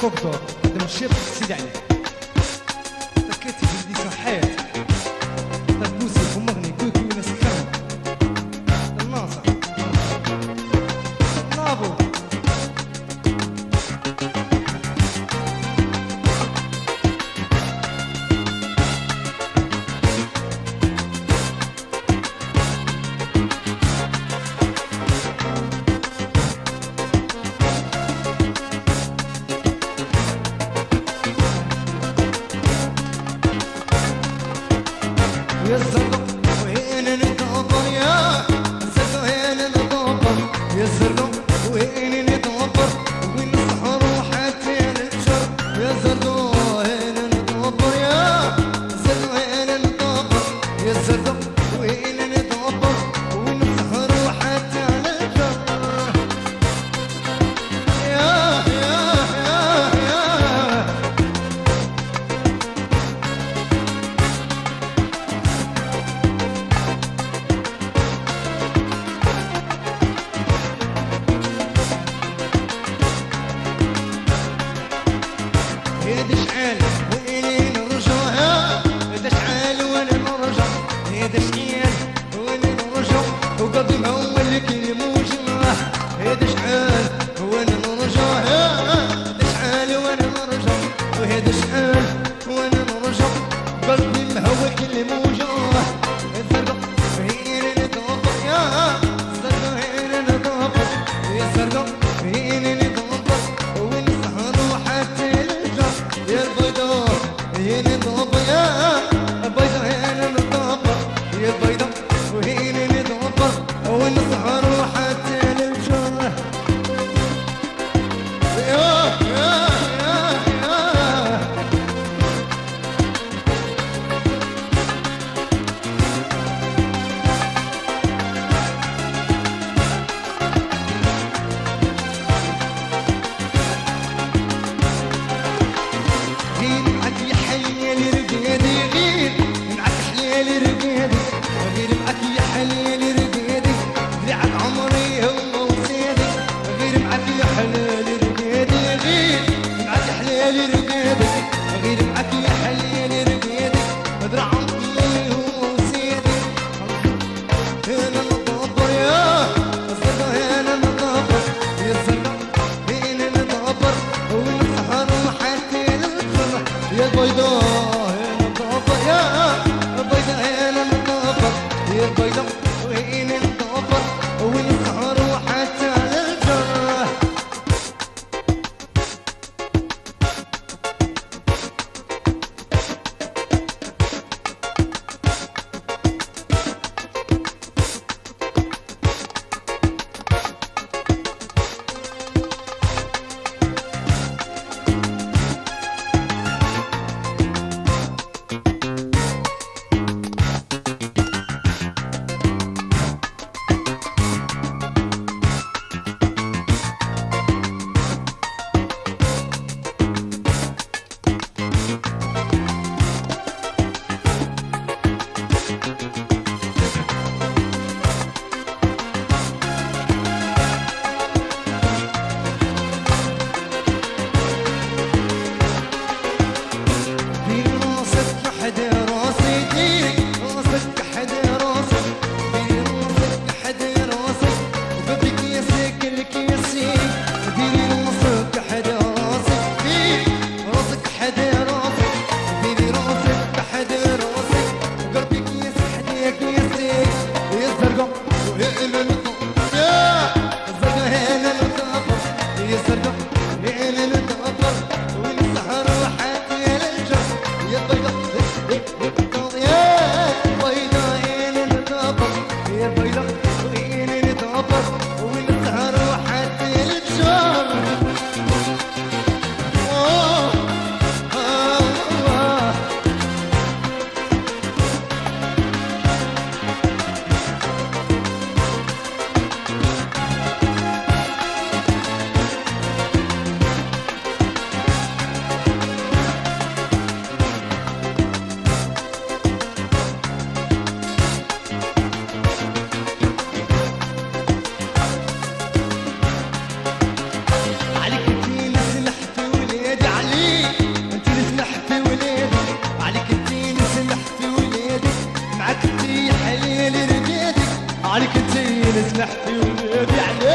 فوق دور قدام الشيط سيدي عليه falta de Oh, in and go. عليك انت اللي سمحتي وبيبي عليك